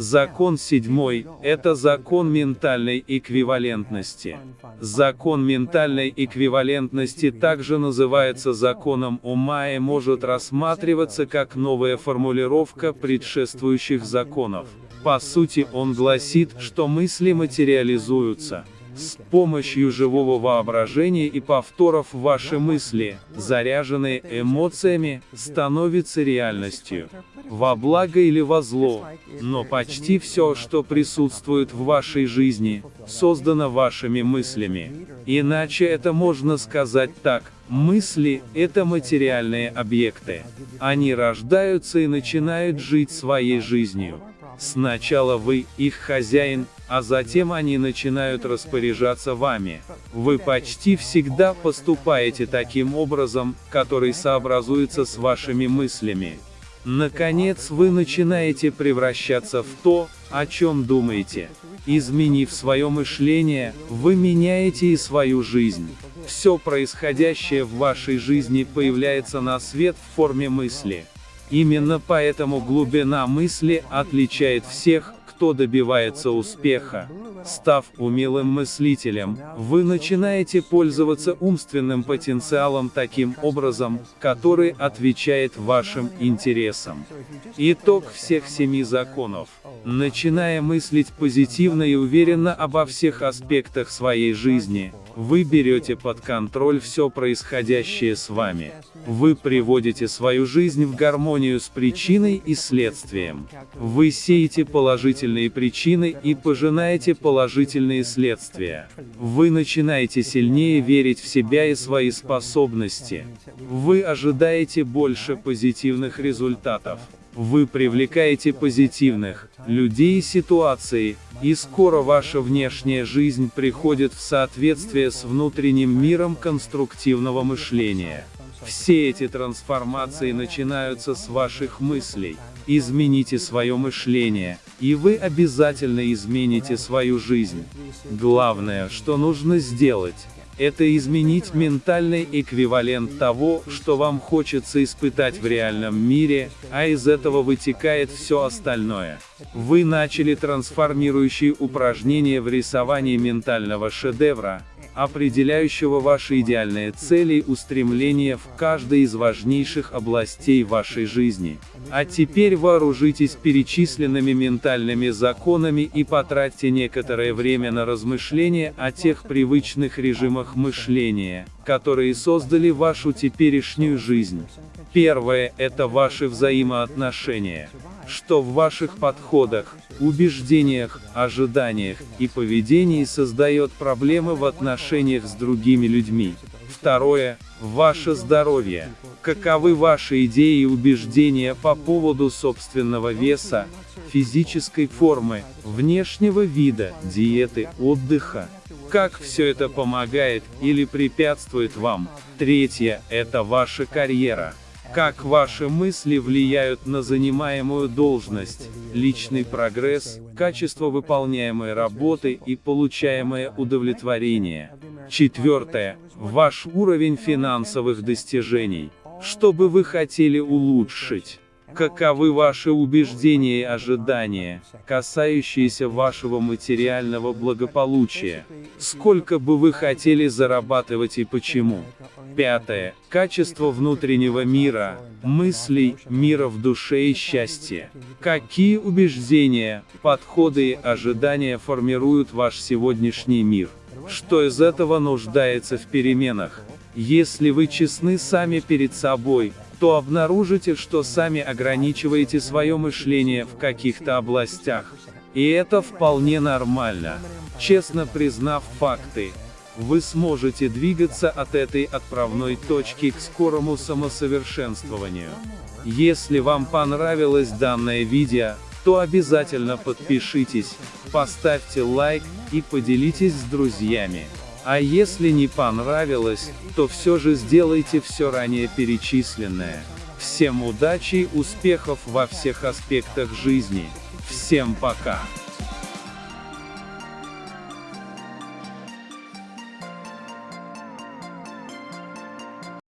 Закон седьмой – это закон ментальной эквивалентности. Закон ментальной эквивалентности также называется законом ума и может рассматриваться как новая формулировка предшествующих законов. По сути он гласит, что мысли материализуются. С помощью живого воображения и повторов ваши мысли, заряженные эмоциями, становятся реальностью. Во благо или во зло. Но почти все, что присутствует в вашей жизни, создано вашими мыслями. Иначе это можно сказать так, мысли – это материальные объекты. Они рождаются и начинают жить своей жизнью. Сначала вы, их хозяин, а затем они начинают распоряжаться вами. Вы почти всегда поступаете таким образом, который сообразуется с вашими мыслями. Наконец вы начинаете превращаться в то, о чем думаете. Изменив свое мышление, вы меняете и свою жизнь. Все происходящее в вашей жизни появляется на свет в форме мысли. Именно поэтому глубина мысли отличает всех, кто добивается успеха. Став умелым мыслителем, вы начинаете пользоваться умственным потенциалом таким образом, который отвечает вашим интересам. Итог всех семи законов. Начиная мыслить позитивно и уверенно обо всех аспектах своей жизни, вы берете под контроль все происходящее с вами. Вы приводите свою жизнь в гармонию с причиной и следствием. Вы сеете положительные причины и пожинаете положительные следствия. Вы начинаете сильнее верить в себя и свои способности. Вы ожидаете больше позитивных результатов. Вы привлекаете позитивных людей и ситуации, и скоро ваша внешняя жизнь приходит в соответствие с внутренним миром конструктивного мышления. Все эти трансформации начинаются с ваших мыслей. Измените свое мышление, и вы обязательно измените свою жизнь. Главное, что нужно сделать, это изменить ментальный эквивалент того, что вам хочется испытать в реальном мире, а из этого вытекает все остальное. Вы начали трансформирующие упражнения в рисовании ментального шедевра, определяющего ваши идеальные цели и устремления в каждой из важнейших областей вашей жизни. А теперь вооружитесь перечисленными ментальными законами и потратьте некоторое время на размышления о тех привычных режимах мышления, которые создали вашу теперешнюю жизнь. Первое – это ваши взаимоотношения. Что в ваших подходах, убеждениях, ожиданиях и поведении создает проблемы в отношениях с другими людьми. Второе – ваше здоровье. Каковы ваши идеи и убеждения по поводу собственного веса, физической формы, внешнего вида, диеты, отдыха? Как все это помогает или препятствует вам? Третье – это ваша карьера. Как ваши мысли влияют на занимаемую должность, личный прогресс, качество выполняемой работы и получаемое удовлетворение. Четвертое. Ваш уровень финансовых достижений. Что бы вы хотели улучшить? Каковы ваши убеждения и ожидания, касающиеся вашего материального благополучия? Сколько бы вы хотели зарабатывать и почему? Пятое. Качество внутреннего мира, мыслей, мира в душе и счастья. Какие убеждения, подходы и ожидания формируют ваш сегодняшний мир? Что из этого нуждается в переменах? Если вы честны сами перед собой, то обнаружите, что сами ограничиваете свое мышление в каких-то областях. И это вполне нормально. Честно признав факты, вы сможете двигаться от этой отправной точки к скорому самосовершенствованию. Если вам понравилось данное видео, то обязательно подпишитесь, поставьте лайк и поделитесь с друзьями. А если не понравилось, то все же сделайте все ранее перечисленное. Всем удачи и успехов во всех аспектах жизни. Всем пока.